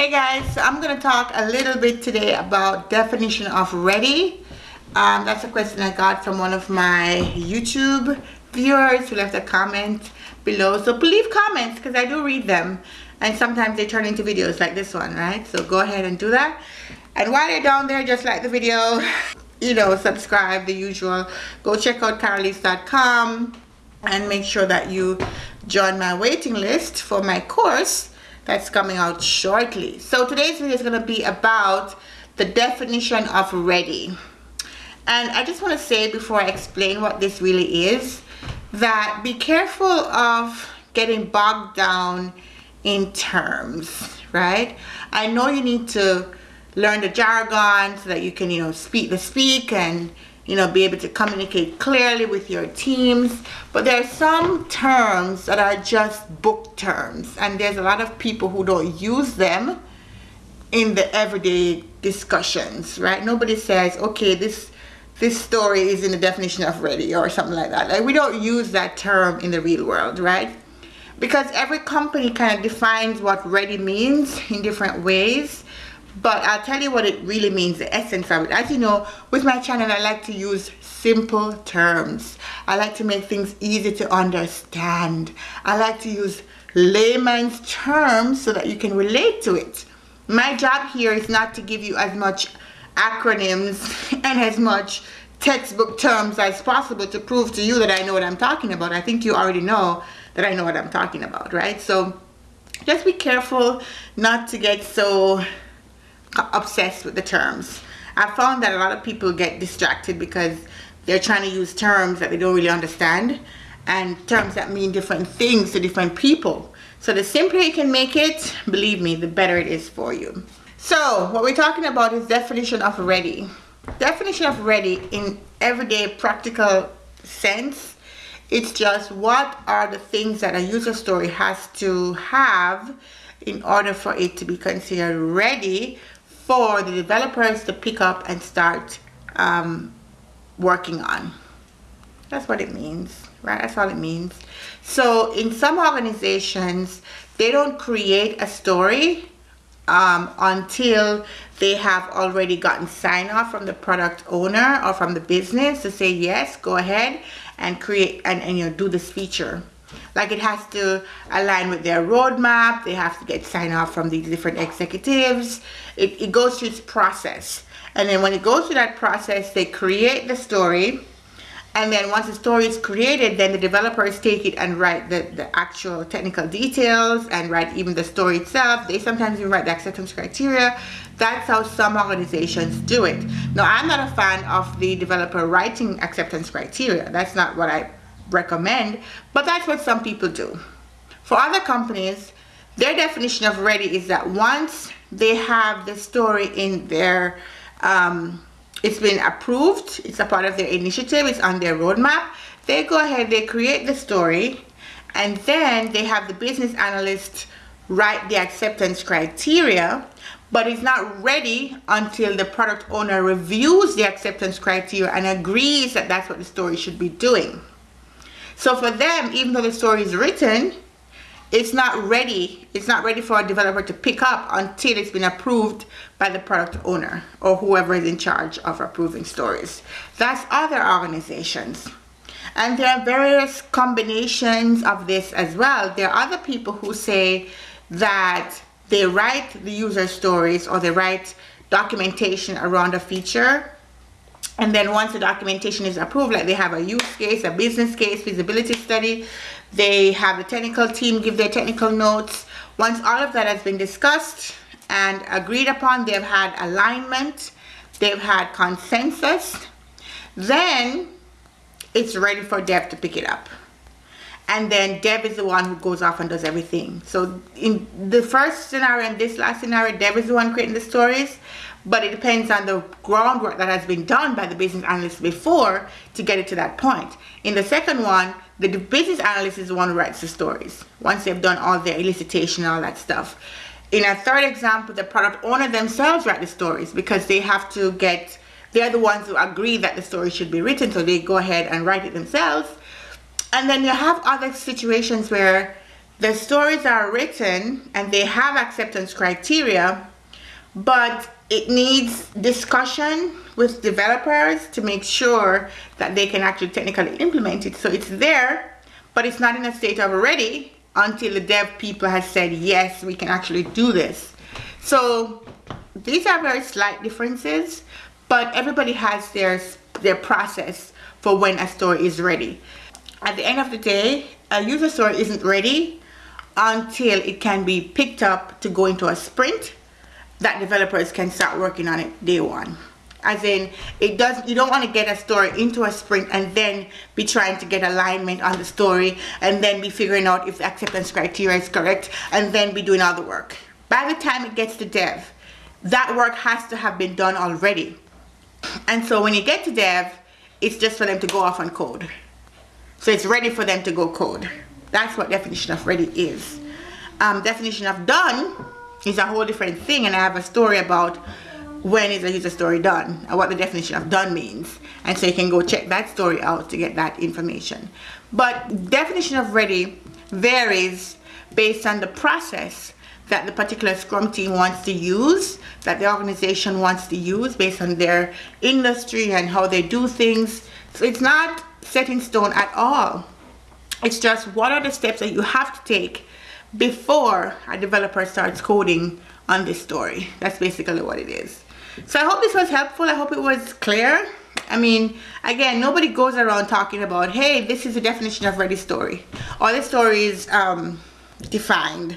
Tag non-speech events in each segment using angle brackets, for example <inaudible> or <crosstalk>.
Hey guys, so I'm going to talk a little bit today about definition of ready. Um, that's a question I got from one of my YouTube viewers who left a comment below. So leave comments because I do read them and sometimes they turn into videos like this one, right? So go ahead and do that. And while you're down there, just like the video, <laughs> you know, subscribe, the usual. Go check out carolise.com and make sure that you join my waiting list for my course that's coming out shortly. So today's video is going to be about the definition of ready. And I just want to say before I explain what this really is, that be careful of getting bogged down in terms, right? I know you need to learn the jargon so that you can, you know, speak the speak and you know, be able to communicate clearly with your teams. But there are some terms that are just book terms, and there's a lot of people who don't use them in the everyday discussions, right? Nobody says, okay, this this story is in the definition of ready or something like that. Like we don't use that term in the real world, right? Because every company kind of defines what ready means in different ways but I'll tell you what it really means, the essence of it. As you know, with my channel, I like to use simple terms. I like to make things easy to understand. I like to use layman's terms so that you can relate to it. My job here is not to give you as much acronyms <laughs> and as much textbook terms as possible to prove to you that I know what I'm talking about. I think you already know that I know what I'm talking about, right? So just be careful not to get so obsessed with the terms. I found that a lot of people get distracted because they're trying to use terms that they don't really understand and terms that mean different things to different people. So the simpler you can make it, believe me, the better it is for you. So what we're talking about is definition of ready. Definition of ready in everyday practical sense, it's just what are the things that a user story has to have in order for it to be considered ready for the developers to pick up and start um, working on. That's what it means, right? That's all it means. So in some organizations, they don't create a story um, until they have already gotten sign off from the product owner or from the business to say, yes, go ahead and create and, and you know, do this feature like it has to align with their roadmap. They have to get sign off from these different executives. It, it goes through its process. And then when it goes through that process they create the story. And then once the story is created then the developers take it and write the, the actual technical details and write even the story itself. They sometimes even write the acceptance criteria. That's how some organizations do it. Now i'm not a fan of the developer writing acceptance criteria. That's not what i recommend, but that's what some people do. For other companies, their definition of ready is that once they have the story in their, um, it's been approved, it's a part of their initiative, it's on their roadmap, they go ahead, they create the story, and then they have the business analyst write the acceptance criteria, but it's not ready until the product owner reviews the acceptance criteria and agrees that that's what the story should be doing. So for them, even though the story is written, it's not ready. It's not ready for a developer to pick up until it's been approved by the product owner or whoever is in charge of approving stories. That's other organizations. And there are various combinations of this as well. There are other people who say that they write the user stories or they write documentation around a feature and then once the documentation is approved like they have a use case a business case feasibility study they have the technical team give their technical notes. Once all of that has been discussed and agreed upon they've had alignment they've had consensus then it's ready for dev to pick it up and then dev is the one who goes off and does everything so in the first scenario and this last scenario dev is the one creating the stories but it depends on the groundwork that has been done by the business analyst before to get it to that point. In the second one, the business analyst is the one who writes the stories once they've done all their elicitation and all that stuff. In a third example, the product owner themselves write the stories because they have to get, they're the ones who agree that the story should be written, so they go ahead and write it themselves. And then you have other situations where the stories are written and they have acceptance criteria but it needs discussion with developers to make sure that they can actually technically implement it. So it's there but it's not in a state of ready until the dev people has said yes we can actually do this. So these are very slight differences but everybody has their their process for when a story is ready at the end of the day a user story isn't ready until it can be picked up to go into a sprint that developers can start working on it day one. As in it does you don't want to get a story into a sprint and then be trying to get alignment on the story and then be figuring out if the acceptance criteria is correct and then be doing all the work. By the time it gets to dev that work has to have been done already. And so when you get to dev it's just for them to go off and code so it's ready for them to go code. That's what definition of ready is. Um, definition of done is a whole different thing and I have a story about when is a user story done and what the definition of done means. And so you can go check that story out to get that information. But definition of ready varies based on the process that the particular scrum team wants to use that the organization wants to use based on their industry and how they do things. So it's not set in stone at all. It's just what are the steps that you have to take before a developer starts coding on this story. That's basically what it is. So i hope this was helpful. I hope it was clear. I mean again nobody goes around talking about hey this is the definition of ready story. Or this story is um, defined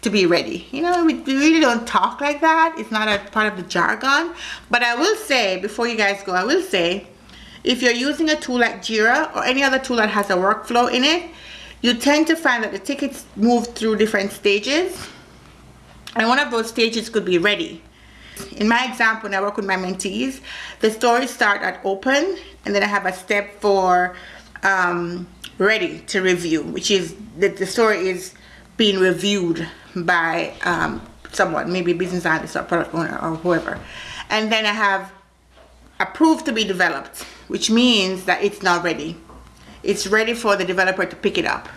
to be ready. You know we really don't talk like that. It's not a part of the jargon. But i will say before you guys go i will say if you're using a tool like Jira or any other tool that has a workflow in it you tend to find that the tickets move through different stages. And one of those stages could be ready. In my example when I work with my mentees the stories start at open and then I have a step for um, ready to review which is that the story is being reviewed by um, someone maybe business analyst or product owner or whoever. And then I have approved to be developed which means that it's not ready. It's ready for the developer to pick it up.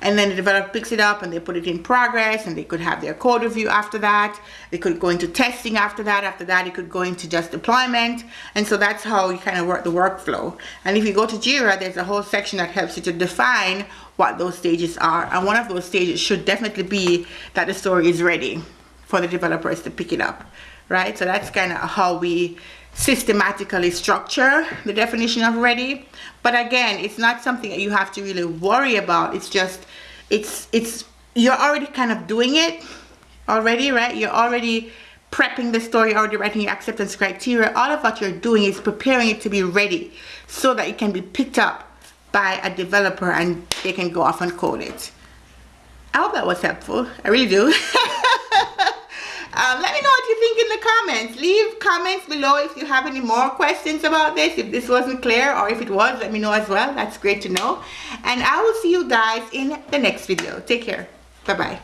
And then the developer picks it up and they put it in progress and they could have their code review after that. They could go into testing after that. After that it could go into just deployment. And so that's how you kind of work the workflow. And if you go to Jira there's a whole section that helps you to define what those stages are. And one of those stages should definitely be that the story is ready for the developers to pick it up right? So that's kind of how we systematically structure the definition of ready. But again it's not something that you have to really worry about. It's just it's it's you're already kind of doing it already right? You're already prepping the story already writing your acceptance criteria. All of what you're doing is preparing it to be ready so that it can be picked up by a developer and they can go off and code it. I hope that was helpful. I really do. <laughs> Um, let me know think in the comments. Leave comments below if you have any more questions about this. If this wasn't clear or if it was let me know as well. That's great to know. And i will see you guys in the next video. Take care. Bye bye